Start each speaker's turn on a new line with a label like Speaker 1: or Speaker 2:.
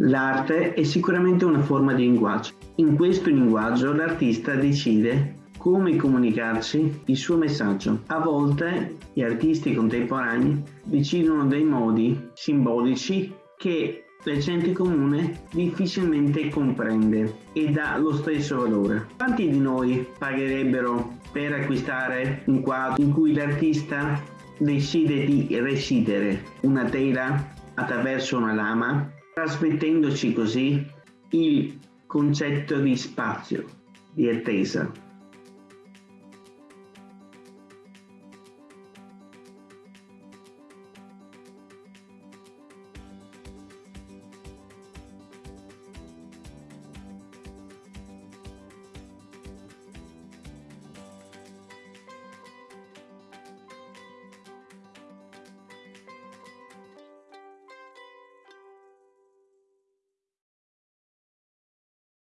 Speaker 1: L'arte è sicuramente una forma di linguaggio. In questo linguaggio l'artista decide come comunicarci il suo messaggio. A volte gli artisti contemporanei decidono dei modi simbolici che la gente comune difficilmente comprende e dà lo stesso valore. Quanti di noi pagherebbero per acquistare un quadro in cui l'artista decide di recidere una tela attraverso una lama, trasmettendoci così il concetto di spazio, di attesa.